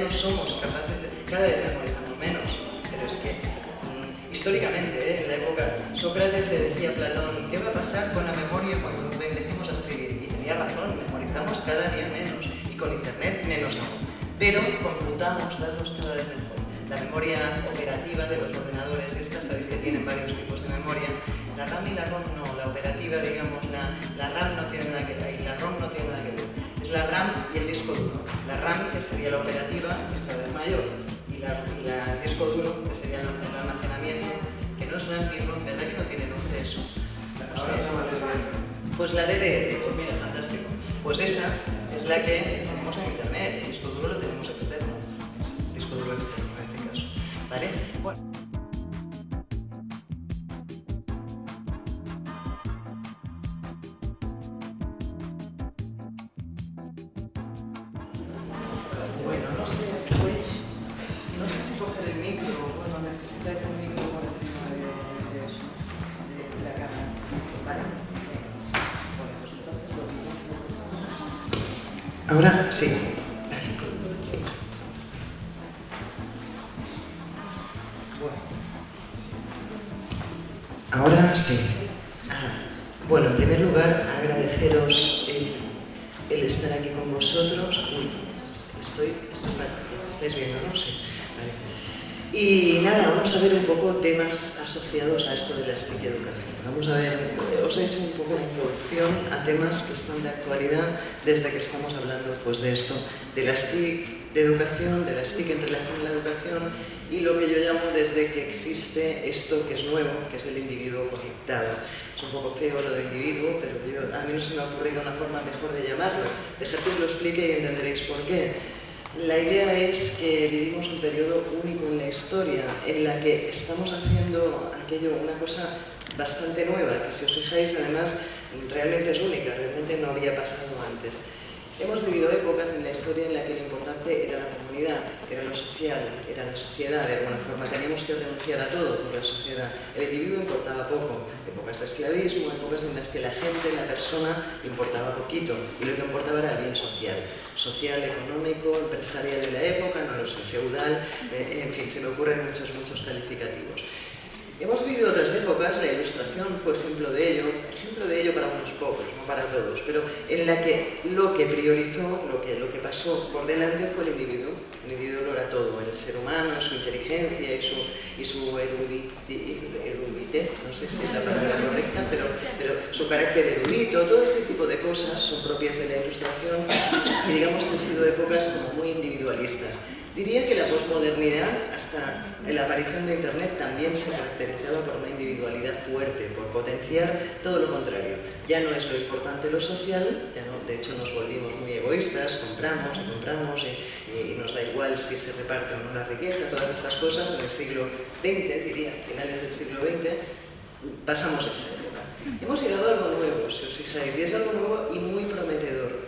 no somos capaces de... Cada vez memorizamos menos, pero es que mm, históricamente, ¿eh? en la época, Sócrates le decía a Platón, ¿qué va a pasar con la memoria cuando empecemos a escribir? Y tenía razón, memorizamos cada día menos, y con internet menos aún. Pero computamos datos cada vez mejor. La memoria operativa de los ordenadores de estas, sabéis que tienen varios tipos de memoria, la RAM y la ROM no, la operativa, digamos, la, la RAM no tiene nada que ver, y la ROM no tiene nada que ver. La RAM y el disco duro. La RAM, que sería la operativa, es cada vez mayor, y, la, el disco duro, que sería el, almacenamiento, que no es RAM ni ROM, ¿verdad que no tiene nombre eso? pues la DDR, pues mira, fantástico. Pues esa es la que tenemos en internet, el disco duro lo tenemos externo, es disco duro externo en este caso, ¿vale? Bueno. Ahora sí. Ahora sí. Ah, bueno, en primer lugar, agradeceros el, estar aquí con vosotros. Uy, estoy, estoy ¿Estáis viendo, no? Sí. Y nada, vamos a ver un poco temas asociados a esto de la STIC educación. Vamos a ver, os he hecho un poco una introducción a temas que están de actualidad desde que estamos hablando pues, de esto, de la STIC de educación, de la STIC en relación a la educación y lo que yo llamo desde que existe esto que es nuevo, que es el individuo conectado. Es un poco feo lo de individuo, pero a mí no se me ha ocurrido una forma mejor de llamarlo. Dejar que os lo explique y entenderéis por qué. La idea es que vivimos un periodo único en la historia, en la que estamos haciendo aquello, una cosa bastante nueva, que si os fijáis además realmente es única, realmente no había pasado antes. Hemos vivido épocas en la historia en la que lo importante era la comunidad, era lo social, era la sociedad, de alguna forma. Teníamos que renunciar a todo por la sociedad. El individuo importaba poco. Épocas de esclavismo, épocas en las que la gente, la persona, importaba poquito. Y lo que importaba era el bien social. Social, económico, empresarial de la época, no lo sé, feudal, eh, en fin, se me ocurren muchos, muchos calificativos. Hemos vivido otras épocas, la ilustración fue ejemplo de ello, ejemplo de ello para unos pocos, no para todos, pero en la que lo que priorizó, lo que, lo que pasó por delante fue el individuo. El individuo lo era todo, el ser humano, su inteligencia y su, y su eruditez, no sé si es la palabra correcta, pero, pero su carácter erudito, todo este tipo de cosas son propias de la ilustración y digamos que han sido épocas como muy individualistas. Diría que la posmodernidad, hasta la aparición de Internet, también se caracterizaba por una individualidad fuerte, por potenciar todo lo contrario. Ya no es lo importante lo social, ya no, de hecho nos volvimos muy egoístas, compramos y compramos y, nos da igual si se reparte o no la riqueza, todas estas cosas en el siglo XX, diría, finales del siglo XX, pasamos esa época. Hemos llegado a algo nuevo, si os fijáis, y es algo nuevo y muy prometedor.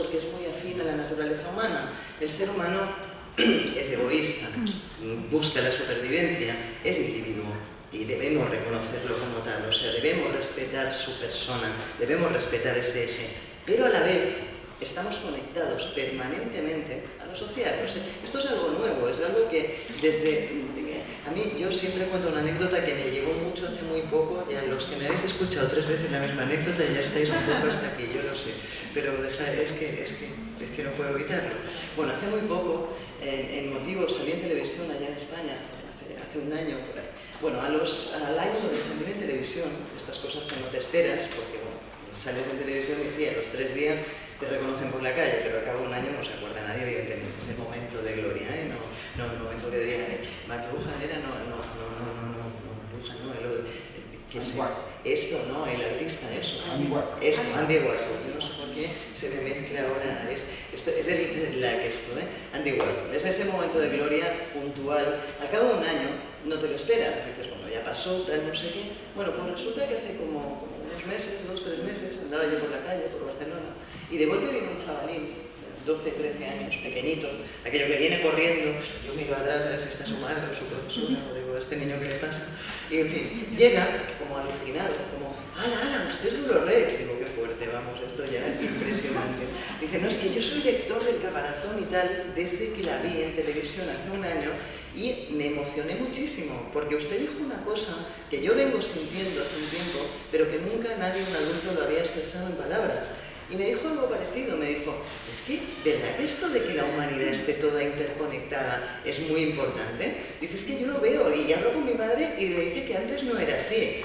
Porque es muy afín a la naturaleza humana. El ser humano es egoísta, busca la supervivencia, es individuo y debemos reconocerlo como tal, o sea, debemos respetar su persona, debemos respetar ese eje, pero a la vez estamos conectados permanentemente a lo social. Esto es algo nuevo, es algo que desde a mí, yo siempre cuento una anécdota que me llegó mucho hace muy poco, y a los que me habéis escuchado tres veces la misma anécdota ya estáis un poco hasta aquí, yo lo sé, pero es, que, es, que, es que no puedo evitarlo. Bueno, hace muy poco, en, Motivos, salí en televisión allá en España, hace, un año por ahí. Bueno, a los, al año de salir en televisión, estas cosas que no te esperas, porque bueno, sales en televisión y sí, a los tres días te reconocen por la calle, pero al cabo de un año no se acuerda nadie, evidentemente, es el momento de gloria, ¿eh? no, no el momento que digan, eh, Lujan era, no, no, no, no, no, no, no, Lujan, no, el, que se, esto, ¿no? El artista, eso. Andy Warhol. Esto, Andy Warhol. Yo no sé por qué se me mezcla ahora. Es, esto, es el lag esto, ¿eh? Andy Warhol. Es ese momento de gloria puntual. Al cabo de un año no te lo esperas. Dices, bueno, ya pasó, tal, no sé qué. Bueno, pues resulta que hace como, como unos meses, dos, tres meses, andaba yo por la calle, por Barcelona, y de golpe viene un chavalín 12, 13 años, pequeñito, aquello que viene corriendo, yo miro atrás a ver si está su madre o su profesora, o digo, ¿a este niño qué le pasa? Y en fin, llega como alucinado, como, ala, ala, usted es Duro Rex, digo, qué fuerte. vamos, esto ya es impresionante. Dice, no, es que yo soy lector del Caparazón y tal, desde que la vi en televisión hace un año, y me emocioné muchísimo, porque usted dijo una cosa que yo vengo sintiendo hace un tiempo, pero que nunca nadie, un adulto, lo había expresado en palabras. Y me dijo algo parecido, me dijo, es que, ¿verdad que esto de que la humanidad esté toda interconectada es muy importante? Dice, es que yo lo veo y hablo con mi madre y le dice que antes no era así.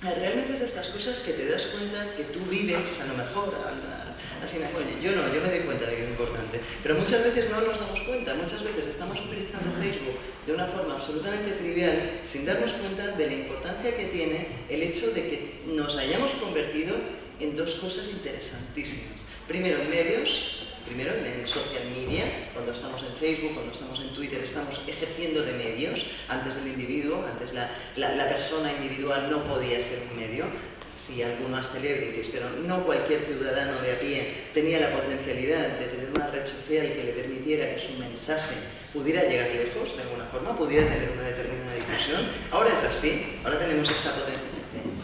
Realmente es de estas cosas que te das cuenta que tú vives a lo mejor al, final. Oye, yo no, yo me doy cuenta de que es importante, pero muchas veces no nos damos cuenta, muchas veces estamos utilizando Facebook de una forma absolutamente trivial sin darnos cuenta de la importancia que tiene el hecho de que nos hayamos convertido en dos cosas interesantísimas. Primero, en medios, primero en social media, cuando estamos en Facebook, cuando estamos en Twitter, estamos ejerciendo de medios. Antes el individuo, antes la, la, persona individual no podía ser un medio. Sí, algunas celebrities, pero no cualquier ciudadano de a pie tenía la potencialidad de tener una red social que le permitiera que su mensaje pudiera llegar lejos, de alguna forma, pudiera tener una determinada difusión. Ahora es así, ahora tenemos esa,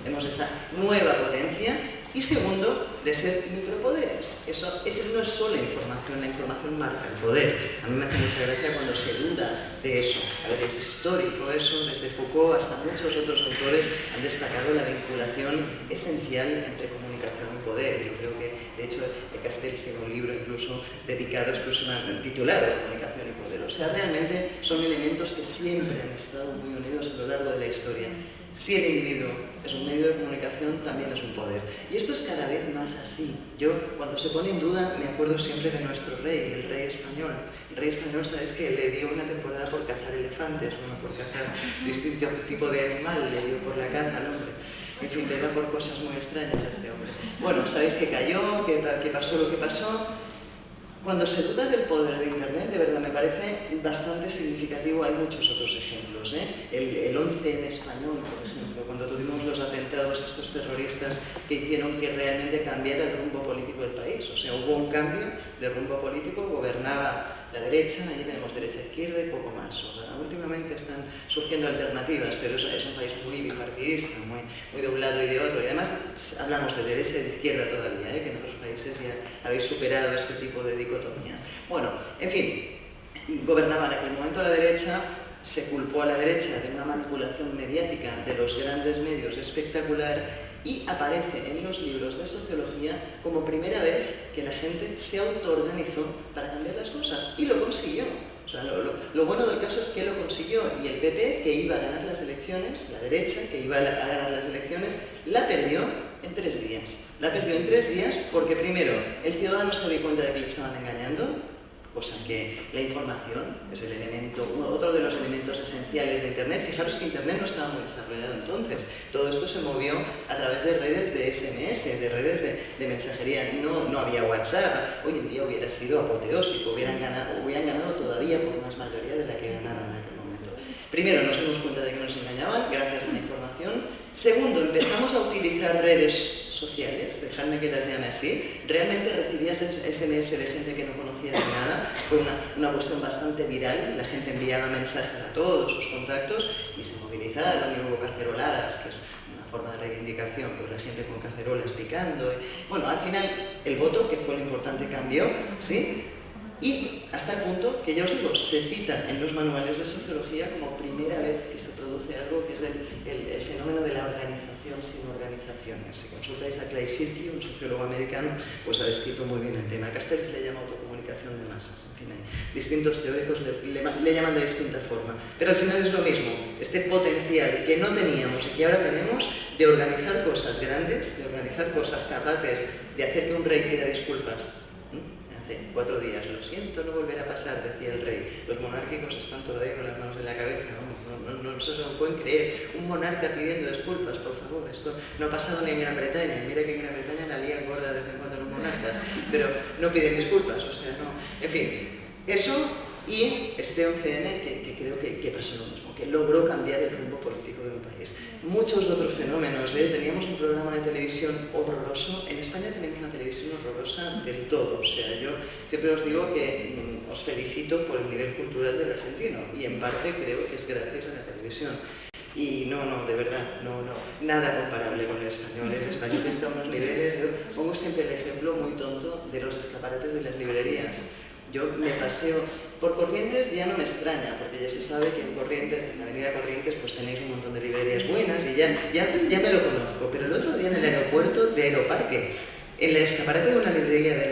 tenemos esa nueva potencia y segundo, de ser micropoderes. Eso, no es solo información, la información marca el poder. A mí me hace mucha gracia cuando se duda de eso. A ver, es histórico eso, desde Foucault hasta muchos otros autores han destacado la vinculación esencial entre comunicación y poder. Yo creo que, de hecho, Castells tiene un libro incluso dedicado exclusivamente, titulado Comunicación y Poder. O sea, realmente son elementos que siempre han estado muy unidos a lo largo de la historia. Si el individuo es un medio de comunicación, también es un poder. Y esto es cada vez más así. Yo, cuando se pone en duda, me acuerdo siempre de nuestro rey, el rey español. El rey español, ¿sabes que Le dio una temporada por cazar elefantes, no por cazar distinto tipo de animal, le dio por la caza al hombre. En fin, le da por cosas muy extrañas a este hombre. Bueno, sabéis que cayó, que, que pasó lo que pasó, cuando se duda del poder de Internet, de verdad me parece bastante significativo, hay muchos otros ejemplos. ¿eh? El, el 11 en español, por ejemplo, cuando tuvimos los atentados estos terroristas que hicieron que realmente cambiara el rumbo político del país. O sea, hubo un cambio de rumbo político, gobernaba la derecha, allí tenemos derecha-izquierda y poco más. últimamente están surgiendo alternativas, pero es, es un país muy bipartidista, muy, muy de un lado y de otro. Y además hablamos de derecha y de izquierda todavía, ¿eh? que en otros países ya habéis superado ese tipo de dicotomías. Bueno, en fin, gobernaba en aquel momento la derecha, se culpó a la derecha de una manipulación mediática de los grandes medios espectacular y aparece en los libros de sociología como primera vez que la gente se autoorganizó para cambiar las cosas y lo consiguió. O sea, lo, bueno del caso es que lo consiguió y el PP, que iba a ganar las elecciones, la derecha, que iba a ganar las elecciones, la perdió en tres días. La perdió en tres días porque primero el ciudadano se dio cuenta de que le estaban engañando, cosa que la información es el elemento, otro de los elementos esenciales de Internet. Fijaros que Internet no estaba muy desarrollado entonces. Todo esto se movió a través de redes de SMS, de redes de, mensajería. No, no había WhatsApp. Hoy en día hubiera sido apoteósico, hubieran ganado, hubieran ganado todavía por más mayoría de la que ganaron en aquel momento. Primero, nos dimos cuenta de que nos engañaban gracias a la información. Segundo, empezamos a utilizar redes sociales, dejadme que las llame así, realmente recibías SMS de gente que no conocía nada, fue una, una, cuestión bastante viral, la gente enviaba mensajes a todos sus contactos y se movilizaron y hubo caceroladas, que es una forma de reivindicación, pues la gente con cacerolas picando. bueno, al final el voto, que fue lo importante, cambió, ¿sí? Y hasta el punto que ya os digo, se cita en los manuales de sociología como primera vez que se produce algo que es el, fenómeno de la organización sin organizaciones. Si consultáis a Clay Shirky, un sociólogo americano, pues ha descrito muy bien el tema. Castells le llama autocomunicación de masas. En fin, hay distintos teóricos le, le, llaman de distinta forma. Pero al final es lo mismo, este potencial que no teníamos y que ahora tenemos de organizar cosas grandes, de organizar cosas capaces de hacer que un rey pida disculpas cuatro días. Lo siento, no volverá a pasar, decía el rey. Los monárquicos están todavía con las manos en la cabeza, no, no, no, se lo pueden creer. Un monarca pidiendo disculpas, por favor, esto no ha pasado ni en Gran Bretaña. Mira que en Gran Bretaña la lía gorda de vez en cuando los monarcas, pero no piden disculpas, o sea, no. En fin, eso y este 11N que, creo que, que pasó lo mismo, que logró cambiar el rumbo político país muchos otros fenómenos. ¿eh? Teníamos un programa de televisión horroroso. En España tenemos una televisión horrorosa del todo. O sea, yo siempre os digo que mm, os felicito por el nivel cultural del argentino y en parte creo que es gracias a la televisión. Y no, no, de verdad, no, no, nada comparable con el español. El español está a unos niveles, yo pongo siempre el ejemplo muy tonto de los escaparates de las librerías. Yo me paseo por Corrientes, ya no me extraña, porque ya se sabe que en Corrientes, en la avenida Corrientes, pues tenéis un montón de librerías buenas y ya, ya, ya me lo conozco. Pero el otro día en el aeropuerto de Aeroparque, en la escaparate de una librería del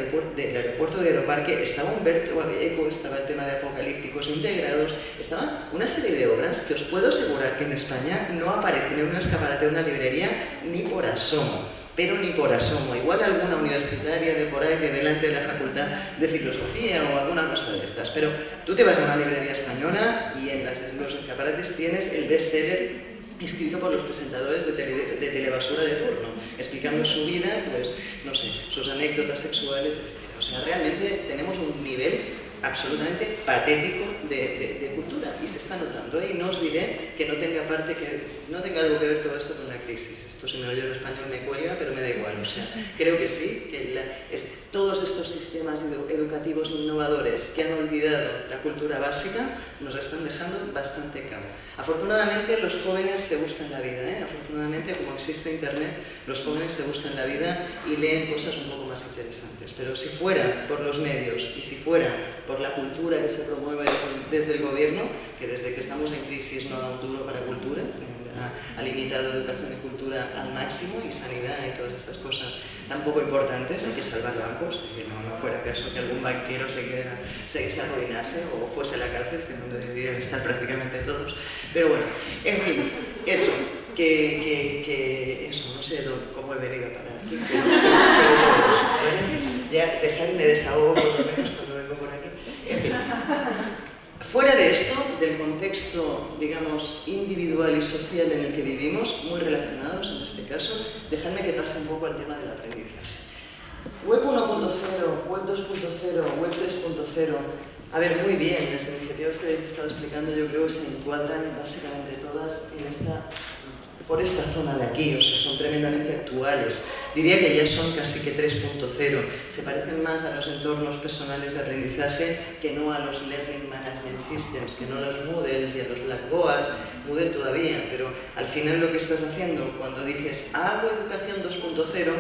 aeropuerto, de Aeroparque estaba Humberto Eco, estaba el tema de apocalípticos integrados, estaba una serie de obras que os puedo asegurar que en España no aparecen en una escaparate de una librería ni por asomo, pero ni por asomo. Igual alguna universitaria de por ahí, de delante de la facultad de filosofía o alguna cosa de estas, pero tú te vas a una librería española y en, los escaparates tienes el bestseller escrito por los presentadores de, de, telebasura de turno, explicando su vida, pues, no sé, sus anécdotas sexuales, etc. O sea, realmente tenemos un nivel absolutamente patético de, cultura y se está notando. ¿eh? Y no os diré que no tenga parte que no tenga algo que ver todo esto con la crisis. Esto si me lo oye en español me cuelga, pero me da igual. O sea, creo que sí, que es, todos estos sistemas educativos innovadores que han olvidado la cultura básica nos están dejando bastante cabo. Afortunadamente los jóvenes se buscan la vida, ¿eh? afortunadamente como existe internet, los jóvenes se buscan la vida y leen cosas un poco más interesantes. Pero si fuera por los medios y si fuera por la cultura que se promueve desde el gobierno, que desde que estamos en crisis no da un duro para cultura, ha limitado educación y cultura al máximo y sanidad y todas estas cosas tan poco importantes, hay que salvar bancos, que no, no fuera caso que algún banquero se, quedara, se, se arruinase o fuese a la cárcel, que no deberían estar prácticamente todos. Pero bueno, en fin, eso, que, que, eso, no sé cómo he venido a parar aquí, pero, todo eso, Ya dejadme desahogo por lo menos cuando vengo por aquí. En fin. Fuera de esto, del contexto, digamos, individual y social en el que vivimos, muy relacionados en este caso, dejadme que pase un poco al tema del aprendizaje. Web 1.0, Web 2.0, Web 3.0, a ver, muy bien, las iniciativas que habéis estado explicando yo creo que se encuadran básicamente todas en esta por esta zona de aquí, o sea, son tremendamente actuales. Diría que ya son casi que 3.0, se parecen más a los entornos personales de aprendizaje que no a los Learning Management Systems, que no a los Moodles y a los Blackboards, Moodle todavía, pero al final lo que estás haciendo cuando dices hago educación 2.0,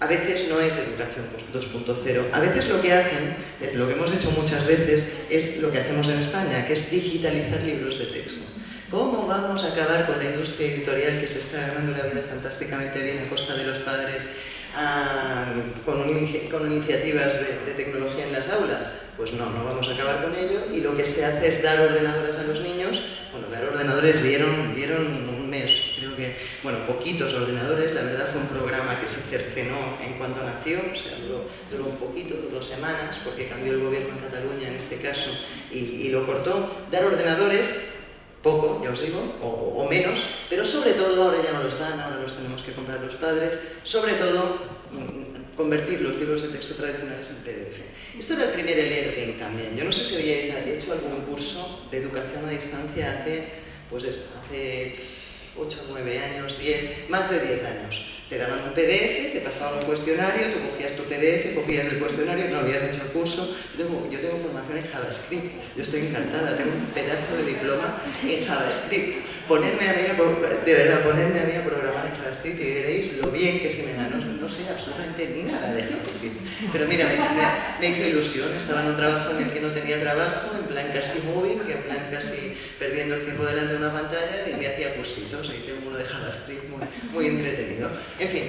a veces no es educación 2.0. A veces lo que hacen, eh, lo que hemos hecho muchas veces, es lo que hacemos en España, que es digitalizar libros de texto. ¿Cómo vamos a acabar con la industria editorial que se está ganando la vida fantásticamente bien a costa de los padres ah, con, iniciativas de, tecnología en las aulas? Pues no, no vamos a acabar con ello y lo que se hace es dar ordenadores a los niños. Bueno, dar ordenadores dieron, dieron un mes, creo que, bueno, poquitos ordenadores, la verdad fue un programa que se cercenó en cuanto nació, o sea, duró, un poquito, duró semanas, porque cambió el gobierno en Cataluña en este caso y lo cortó. Dar ordenadores poco, ya os digo, o, menos, pero sobre todo ahora ya no los dan, ahora los tenemos que comprar los padres, sobre todo mm, convertir los libros de texto tradicionales en PDF. Esto era el primer e-learning también. Yo no sé si habíais hecho algún curso de educación a distancia hace, pues esto, hace 8, 9 años, 10, más de 10 años te daban un PDF, te pasaban un cuestionario, tú cogías tu PDF, cogías el cuestionario, no habías hecho el curso. Yo tengo, formación en JavaScript, yo estoy encantada, tengo un pedazo de diploma en JavaScript. Ponerme a mí a, de verdad, ponerme a mí a programar en JavaScript y veréis lo bien que se me da. No, sé absolutamente nada de JavaScript. Pero mira, me, hizo ilusión, estaba en un trabajo en el que no tenía trabajo, en plan casi móvil, en plan casi perdiendo el tiempo delante de una pantalla y me hacía cursitos y tengo uno de JavaScript muy entretenido. En fin,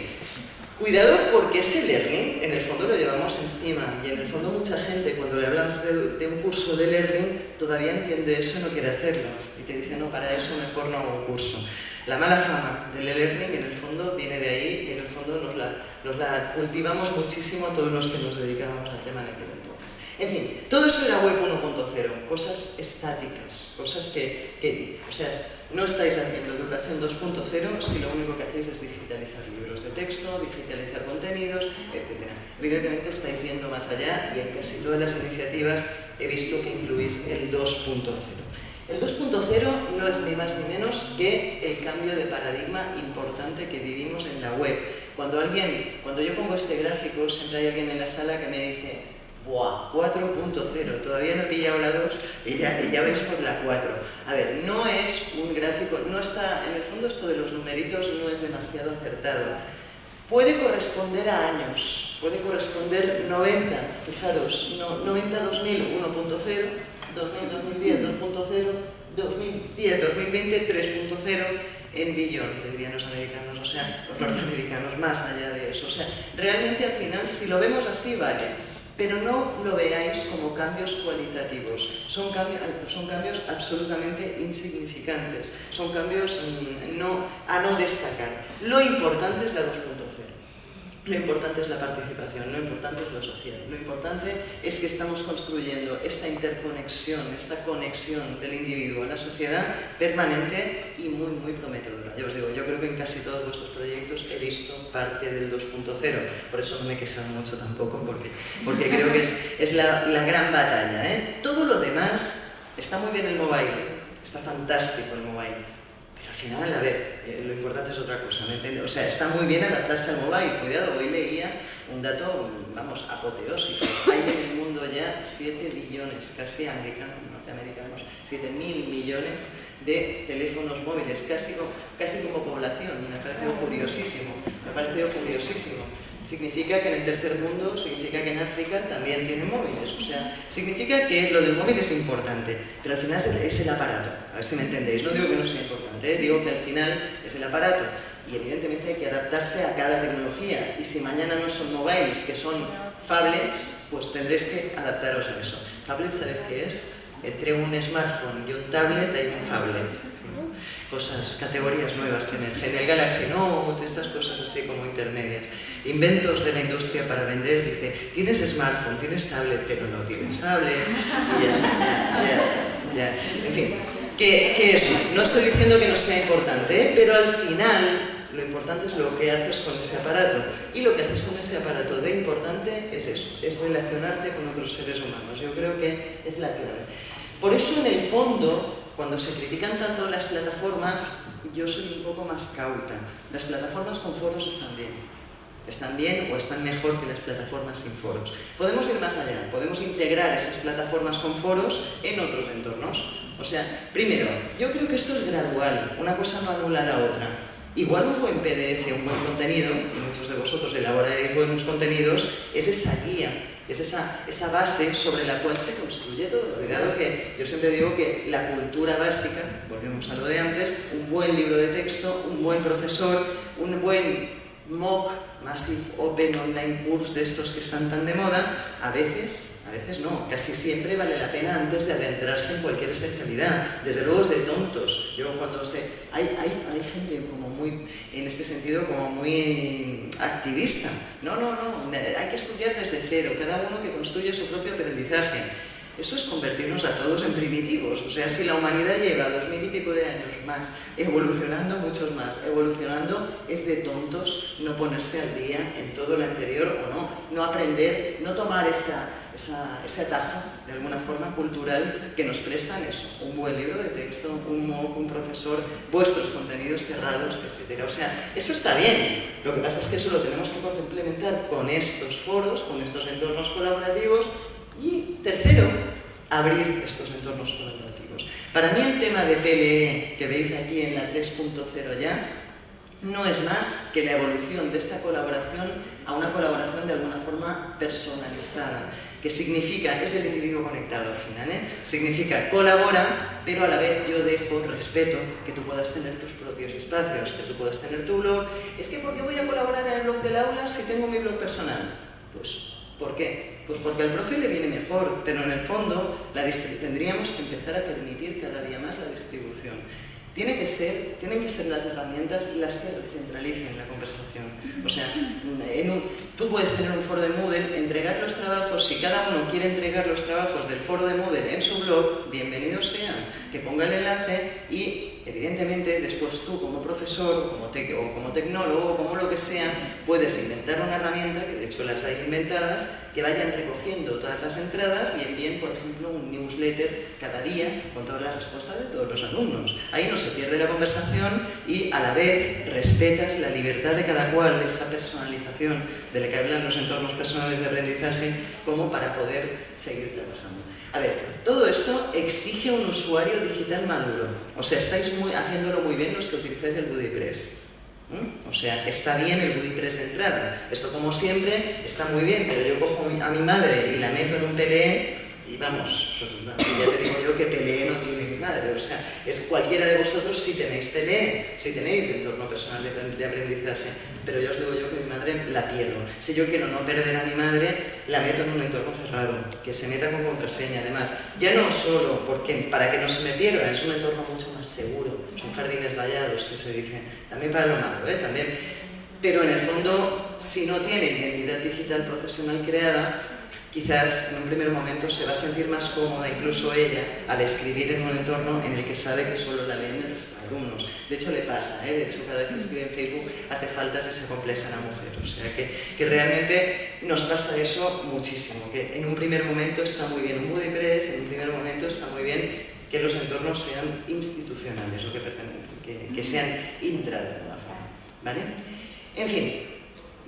cuidado porque ese learning en el fondo lo llevamos encima y en el fondo mucha gente cuando le hablamos de, un curso de learning todavía entiende eso y no quiere hacerlo y te dice no, para eso mejor no hago un curso. La mala fama del e-learning en el fondo viene de ahí y en el fondo nos la, nos la cultivamos muchísimo todos los que nos dedicamos al tema de aquel entonces. En fin, todo eso era web 1.0, cosas estáticas, cosas que, o sea, no estáis haciendo educación 2.0 si lo único que hacéis es digitalizar libros de texto, digitalizar contenidos, etc. Evidentemente estáis yendo más allá y en casi todas las iniciativas he visto que incluís el 2.0. El 2.0 no es ni más ni menos que el cambio de paradigma importante que vivimos en la web. Cuando alguien, cuando yo pongo este gráfico, siempre hay alguien en la sala que me dice ¡Buah! 4.0, todavía no he pillado la 2 y ya, ya vais por la 4. A ver, no es un gráfico, no está, en el fondo esto de los numeritos no es demasiado acertado. Puede corresponder a años, puede corresponder 90, fijaros, 90 2000 1.0, 2010 2.0, 2010 2020 3.0 en billón, que dirían los americanos, o sea, los norteamericanos, más allá de eso. O sea, realmente al final, si lo vemos así, vale pero no lo veáis como cambios cualitativos, son cambios, son cambios absolutamente insignificantes, son cambios mm, a no destacar. Lo importante es la 2.0. Lo importante es la participación, lo importante es lo social, lo importante es que estamos construyendo esta interconexión, esta conexión del individuo a la sociedad permanente y muy, muy prometedora. Ya os digo, yo creo que en casi todos vuestros proyectos he visto parte del 2.0, por eso no me he quejado mucho tampoco, porque, porque creo que es, es la, la, gran batalla. ¿eh? Todo lo demás, está muy bien el mobile, está fantástico el mobile, final, a ver, eh, lo importante es otra cosa, ¿me entiendes? O sea, está muy bien adaptarse al mobile, cuidado, hoy leía un dato, vamos, apoteósico. Hay en el mundo ya 7 billones, casi americanos, norteamericanos, 7 mil millones de teléfonos móviles, casi, casi como población, y me ha parecido curiosísimo, me ha parecido curiosísimo significa que en el tercer mundo, significa que en África también tienen móviles. O sea, significa que lo del móvil es importante, pero al final es el, aparato. A ver si me entendéis. No digo que no sea importante, ¿eh? digo que al final es el aparato. Y evidentemente hay que adaptarse a cada tecnología. Y si mañana no son móviles, que son phablets, pues tendréis que adaptaros a eso. Phablet, ¿sabéis qué es? Entre un smartphone y un tablet hay un phablet cosas, categorías nuevas que emergen. El Galaxy Note, estas cosas así como intermedias. Inventos de la industria para vender, dice, tienes smartphone, tienes tablet, pero no tienes tablet, y ya está, ya, ya, En fin, que, eso, no estoy diciendo que no sea importante, ¿eh? pero al final lo importante es lo que haces con ese aparato. Y lo que haces con ese aparato de importante es eso, es relacionarte con otros seres humanos. Yo creo que es la clave. Por eso, en el fondo, cuando se critican tanto las plataformas, yo soy un poco más cauta. Las plataformas con foros están bien. Están bien o están mejor que las plataformas sin foros. Podemos ir más allá, podemos integrar esas plataformas con foros en otros entornos. O sea, primero, yo creo que esto es gradual, una cosa no anula la otra. Igual un buen PDF, un buen contenido, y muchos de vosotros elaboráis buenos contenidos, es esa guía, es esa, esa base sobre la cual se construye todo. Cuidado que yo siempre digo que la cultura básica, volvemos a lo de antes, un buen libro de texto, un buen profesor, un buen MOOC, Massive Open Online Course de estos que están tan de moda, a veces a veces no, casi siempre vale la pena antes de adentrarse en cualquier especialidad. Desde luego es de tontos. Yo cuando sé, hay, hay, hay gente como muy, en este sentido, como muy activista. No, no, no, hay que estudiar desde cero, cada uno que construye su propio aprendizaje. Eso es convertirnos a todos en primitivos. O sea, si la humanidad lleva dos mil y pico de años más, evolucionando muchos más, evolucionando, es de tontos no ponerse al día en todo lo anterior o no, no aprender, no tomar esa, esa, atajo, de alguna forma, cultural que nos prestan eso, un buen libro de texto, un MOOC, un profesor, vuestros contenidos cerrados, etc. O sea, eso está bien. Lo que pasa es que eso lo tenemos que complementar con estos foros, con estos entornos colaborativos y tercero, abrir estos entornos colaborativos. Para mí el tema de PLE, que veis aquí en la 3.0 ya, no es más que la evolución de esta colaboración a una colaboración de alguna forma personalizada, que significa, es el individuo conectado al final, ¿eh? significa colabora, pero a la vez yo dejo, respeto, que tú puedas tener tus propios espacios, que tú puedas tener tu blog. Es que ¿por qué voy a colaborar en el blog del aula si tengo mi blog personal? Pues ¿Por qué? Pues porque al profe le viene mejor, pero en el fondo tendríamos que empezar a permitir cada día más la distribución. Que ser, tienen que ser las herramientas las que centralicen la conversación. O sea, tú puedes tener un foro de Moodle, entregar los trabajos, si cada uno quiere entregar los trabajos del foro de Moodle en su blog, bienvenido sea, que ponga el enlace y evidentemente, después tú como profesor como, o como tecnólogo o como lo que sea, puedes inventar una herramienta, que de hecho las hay inventadas, que vayan recogiendo todas las entradas y envíen, por ejemplo, un newsletter cada día con todas las respuestas de todos los alumnos. Ahí no se pierde la conversación y a la vez respetas la libertad de cada cual, esa personalización de la que hablan los entornos personales de aprendizaje, como para poder seguir trabajando. A ver, todo esto exige un usuario digital maduro. O sea, estáis haciéndolo muy bien los que utilizáis el BuddyPress. O sea, está bien el BuddyPress de entrada. Esto, como siempre, está muy bien, pero yo cojo a mi madre y la meto en un PLE y vamos, ya te digo yo que PLE no tiene madre, o sea, es cualquiera de vosotros si tenéis PLE, si tenéis entorno personal de aprendizaje, pero yo os digo yo que mi madre la pierdo. Si yo quiero no perder a mi madre, la meto en un entorno cerrado, que se meta con contraseña, además, ya no solo porque para que no se me pierda, es un entorno mucho más seguro, son jardines vallados que se dice, también para lo malo, ¿eh? también, pero en el fondo, si no tiene identidad digital profesional creada, quizás en un primer momento se va a sentir más cómoda, incluso ella, al escribir en un entorno en el que sabe que solo la leen los alumnos. De hecho, le pasa, ¿eh? de hecho, cada vez que escribe en Facebook hace falta si se compleja la mujer. O sea, que, que, realmente nos pasa eso muchísimo, que en un primer momento está muy bien un WordPress, en un primer momento está muy bien que los entornos sean institucionales o que, que, que sean intra de alguna forma. ¿vale? En fin,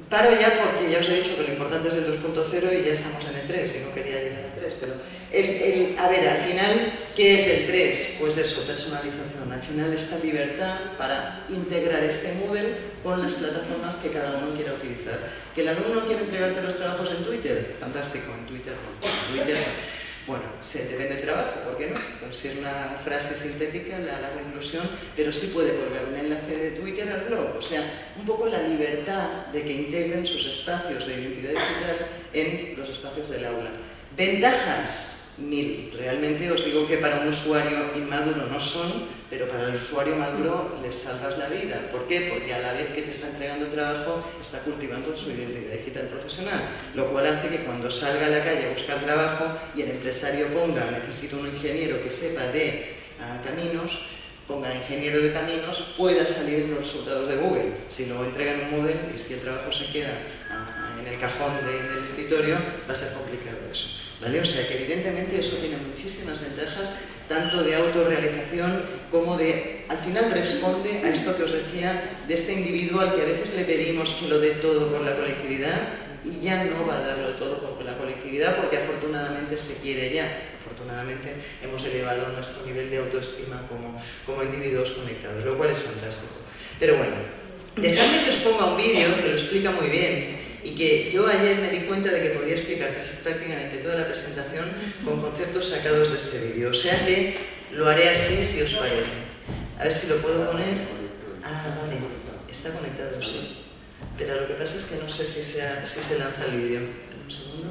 Paro ya porque ya os he dicho que lo importante es el 2.0 y ya estamos en el 3 y no quería llegar al 3, pero el, a ver, al final, ¿qué es el 3? Pues eso, personalización, al final esta libertad para integrar este Moodle con las plataformas que cada uno quiera utilizar. ¿Que el alumno quiere entregarte los trabajos en Twitter? Fantástico, en Twitter en Twitter no. Bueno, se te vende trabajo, ¿por qué no? Pues si es una frase sintética, la hago inclusión, pero sí puede colgar un enlace de Twitter al blog. O sea, un poco la libertad de que integren sus espacios de identidad digital en los espacios del aula. Ventajas, mil. Realmente os digo que para un usuario inmaduro no son, pero para el usuario maduro les salvas la vida. ¿Por qué? Porque a la vez que te está entregando trabajo, está cultivando su identidad digital profesional, lo cual hace que cuando salga a la calle a buscar trabajo y el empresario ponga necesito un ingeniero que sepa de ah, caminos, ponga ingeniero de caminos, pueda salir los resultados de Google. Si lo entregan en un Moodle y si el trabajo se queda ah, en el cajón del escritorio, va a ser complicado O sea que evidentemente eso tiene muchísimas ventajas, tanto de autorrealización como de, al final responde a esto que os decía, de este individuo al que a veces le pedimos que lo dé todo por la colectividad y ya no va a darlo todo por la colectividad porque afortunadamente se quiere ya. Afortunadamente hemos elevado nuestro nivel de autoestima como, como individuos conectados, lo cual es fantástico. Pero bueno, dejadme que os ponga un vídeo que lo explica muy bien y que yo ayer me di cuenta de que podía explicar prácticamente toda la presentación con conceptos sacados de este vídeo. O sea que lo haré así si os parece. A ver si lo puedo poner. Ah, vale, está conectado, sí. Pero lo que pasa es que no sé si se, si se lanza el vídeo. Un segundo.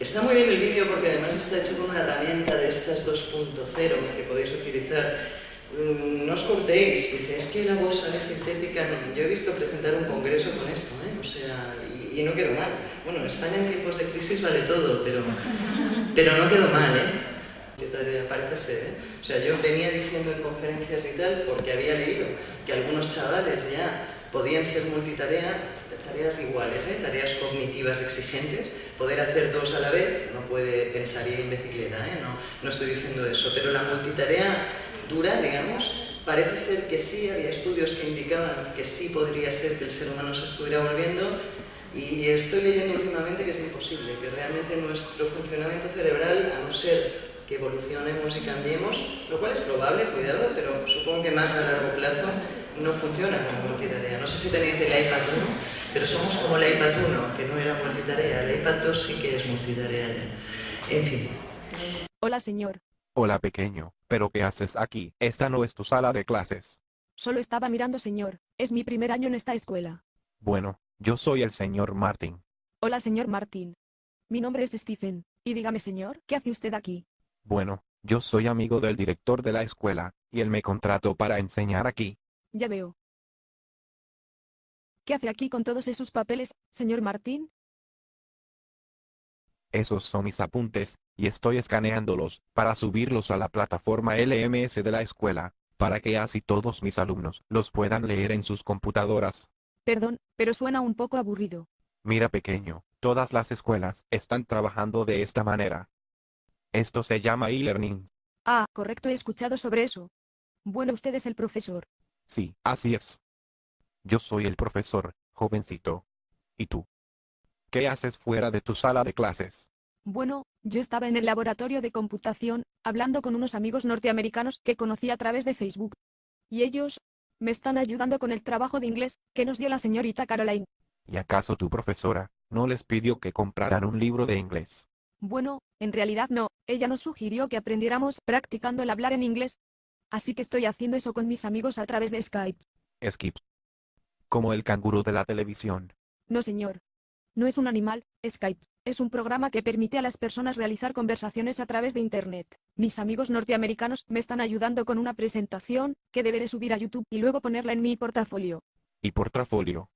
Está muy bien el vídeo porque además está hecho con una herramienta de estas 2.0 que podéis utilizar no os cortéis, dice, es que la voz sale sintética, yo he visto presentar un congreso con esto, ¿eh? o sea, y, no quedó mal. Bueno, en España en tiempos de crisis vale todo, pero, pero no quedó mal, ¿eh? Parece ser, ¿eh? O sea, yo venía diciendo en conferencias y tal, porque había leído que algunos chavales ya podían ser multitarea, tareas iguales, ¿eh? tareas cognitivas exigentes, poder hacer dos a la vez, no puede pensar ir en bicicleta, ¿eh? no, no estoy diciendo eso, pero la multitarea digamos, parece ser que sí, había estudios que indicaban que sí podría ser que el ser humano se estuviera volviendo y estoy leyendo últimamente que es imposible, que realmente nuestro funcionamiento cerebral, a no ser que evolucionemos y cambiemos, lo cual es probable, cuidado, pero supongo que más a largo plazo no funciona como multitarea. No sé si tenéis el iPad 1, pero somos como el iPad 1, que no era multitarea. El iPad 2 sí que es multitarea ya. En fin. Hola, señor. Hola, pequeño. ¿Pero qué haces aquí? Esta no es tu sala de clases. Solo estaba mirando, señor. Es mi primer año en esta escuela. Bueno, yo soy el señor Martin. Hola, señor Martin. Mi nombre es Stephen. Y dígame, señor, ¿qué hace usted aquí? Bueno, yo soy amigo del director de la escuela, y él me contrató para enseñar aquí. Ya veo. ¿Qué hace aquí con todos esos papeles, señor Martín? Esos son mis apuntes, y estoy escaneándolos, para subirlos a la plataforma LMS de la escuela, para que así todos mis alumnos los puedan leer en sus computadoras. Perdón, pero suena un poco aburrido. Mira pequeño, todas las escuelas están trabajando de esta manera. Esto se llama e-learning. Ah, correcto, he escuchado sobre eso. Bueno, usted es el profesor. Sí, así es. Yo soy el profesor, jovencito. ¿Y tú? ¿Qué haces fuera de tu sala de clases? Bueno, yo estaba en el laboratorio de computación, hablando con unos amigos norteamericanos que conocí a través de Facebook. Y ellos me están ayudando con el trabajo de inglés que nos dio la señorita Caroline. ¿Y acaso tu profesora no les pidió que compraran un libro de inglés? Bueno, en realidad no, ella nos sugirió que aprendiéramos practicando el hablar en inglés. Así que estoy haciendo eso con mis amigos a través de Skype. Skip. Como el canguro de la televisión. No señor. No es un animal, Skype. Es un programa que permite a las personas realizar conversaciones a través de Internet. Mis amigos norteamericanos me están ayudando con una presentación, que deberé subir a YouTube y luego ponerla en mi portafolio. ¿Y portafolio?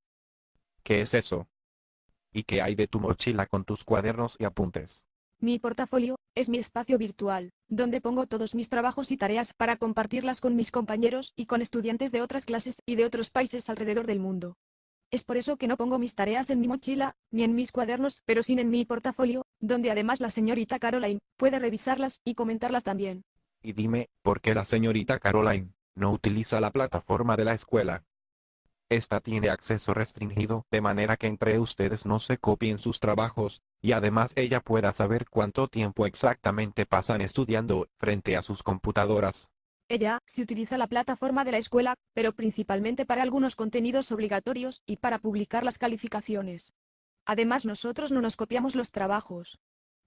¿Qué es eso? ¿Y qué hay de tu mochila con tus cuadernos y apuntes? Mi portafolio es mi espacio virtual, donde pongo todos mis trabajos y tareas para compartirlas con mis compañeros y con estudiantes de otras clases y de otros países alrededor del mundo. Es por eso que no pongo mis tareas en mi mochila, ni en mis cuadernos, pero sin en mi portafolio, donde además la señorita Caroline puede revisarlas y comentarlas también. Y dime, ¿por qué la señorita Caroline no utiliza la plataforma de la escuela? Esta tiene acceso restringido, de manera que entre ustedes no se copien sus trabajos, y además ella pueda saber cuánto tiempo exactamente pasan estudiando frente a sus computadoras. Ella sí utiliza la plataforma de la escuela, pero principalmente para algunos contenidos obligatorios y para publicar las calificaciones. Además nosotros no nos copiamos los trabajos.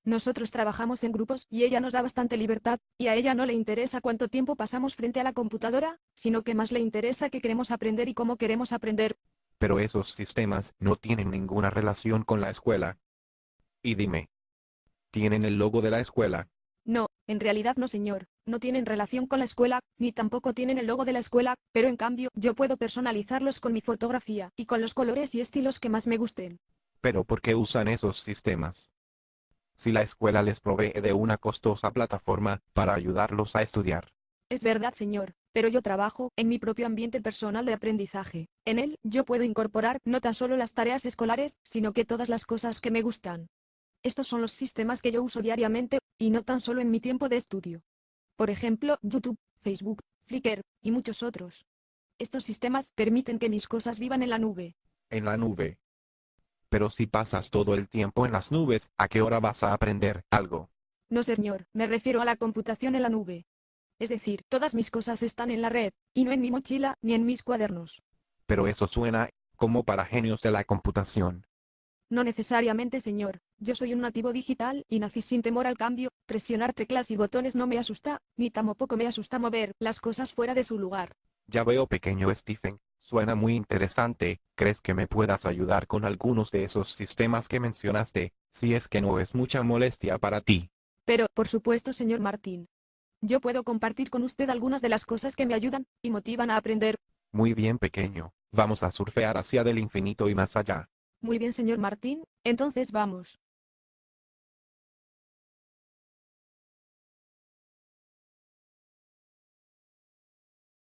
Nosotros trabajamos en grupos y ella nos da bastante libertad, y a ella no le interesa cuánto tiempo pasamos frente a la computadora, sino que más le interesa que queremos aprender y cómo queremos aprender. Pero esos sistemas no tienen ninguna relación con la escuela. Y dime, ¿tienen el logo de la escuela? No, en realidad no señor, no tienen relación con la escuela, ni tampoco tienen el logo de la escuela, pero en cambio yo puedo personalizarlos con mi fotografía y con los colores y estilos que más me gusten. Pero ¿por qué usan esos sistemas? Si la escuela les provee de una costosa plataforma para ayudarlos a estudiar. Es verdad señor, pero yo trabajo en mi propio ambiente personal de aprendizaje. En él yo puedo incorporar no tan solo las tareas escolares, sino que todas las cosas que me gustan. Estos son los sistemas que yo uso diariamente, y no tan solo en mi tiempo de estudio. Por ejemplo, YouTube, Facebook, Flickr, y muchos otros. Estos sistemas permiten que mis cosas vivan en la nube. En la nube. Pero si pasas todo el tiempo en las nubes, ¿a qué hora vas a aprender algo? No señor, me refiero a la computación en la nube. Es decir, todas mis cosas están en la red, y no en mi mochila ni en mis cuadernos. Pero eso suena como para genios de la computación. No necesariamente señor, yo soy un nativo digital y nací sin temor al cambio, presionar teclas y botones no me asusta, ni tampoco me asusta mover las cosas fuera de su lugar. Ya veo pequeño Stephen, suena muy interesante, ¿crees que me puedas ayudar con algunos de esos sistemas que mencionaste, si es que no es mucha molestia para ti? Pero, por supuesto señor Martín. Yo puedo compartir con usted algunas de las cosas que me ayudan y motivan a aprender. Muy bien pequeño, vamos a surfear hacia del infinito y más allá. Muy bien señor Martín, entonces vamos.